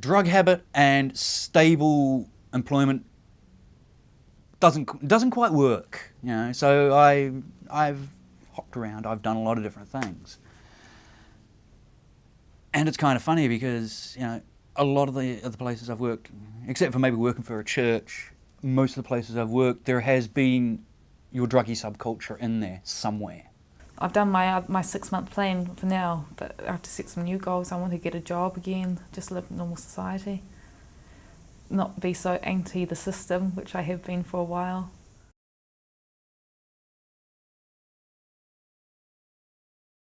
drug habit and stable employment doesn't doesn't quite work. You know, so I I've hopped around. I've done a lot of different things, and it's kind of funny because you know a lot of the other places I've worked, except for maybe working for a church, most of the places I've worked, there has been your druggy subculture in there somewhere. I've done my uh, my six month plan for now, but I have to set some new goals. I want to get a job again, just live normal society, not be so anti the system, which I have been for a while.